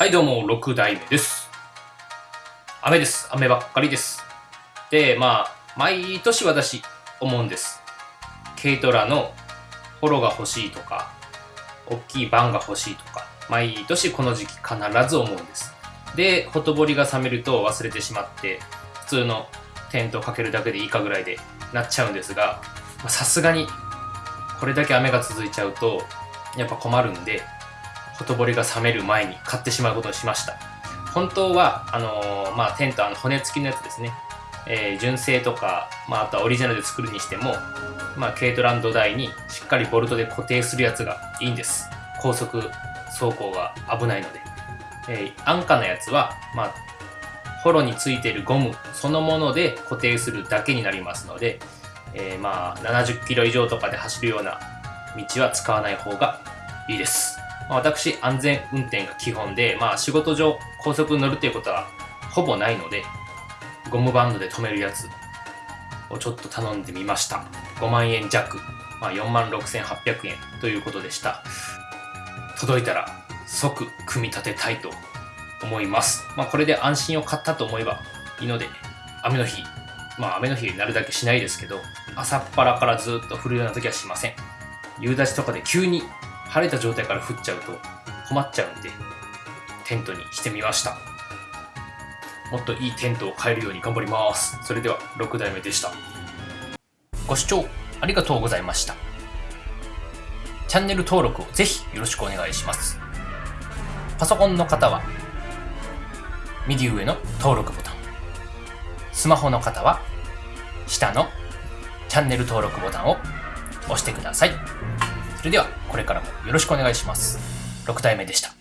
はいどうも、6代目です。雨です。雨ばっかりです。で、まあ、毎年私思うんです。軽トラのホロが欲しいとか、大きいバンが欲しいとか、毎年この時期必ず思うんです。で、ほとぼりが冷めると忘れてしまって、普通のテントかけるだけでいいかぐらいでなっちゃうんですが、さすがにこれだけ雨が続いちゃうと、やっぱ困るんで、ほとぼりが冷める前に買ってしまうことにしました。本当は、あのーまあ、テント、あの骨付きのやつですね。えー純正とか、まあ、あとはオリジナルで作るにしても、まあ、軽トランド台にしっかりボルトで固定するやつがいいんです。高速走行が危ないので。えー安価なやつは、まあ、ホロについてるゴムそのもので固定するだけになりますので、えーまあ、70キロ以上とかで走るような道は使わない方がいいです。ま私、安全運転が基本で、まあ、仕事上高速に乗るということはほぼないので、ゴムバンドで止めるやつをちょっと頼んでみました。5万円弱、まあ、4万6800円ということでした。届いたら即組み立てたいと思います。まあ、これで安心を買ったと思えばいいので、雨の日、まあ雨の日になるだけしないですけど、朝っぱらからずっと降るような時はしません。夕立とかで急に晴れた状態から降っちゃうと困っちゃうんで、テントにしてみました。もっといいテントを買えるように頑張ります。それでは6代目でした。ご視聴ありがとうございました。チャンネル登録をぜひよろしくお願いします。パソコンの方は右上の登録ボタン。スマホの方は下のチャンネル登録ボタンを押してください。それではこれからもよろしくお願いします。6体目でした。